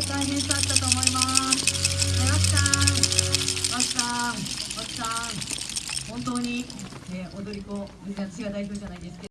い大変さあったと思います。で脇さん脇さん脇さん。本当に、えー踊り子みんな私が代表じゃないですけど。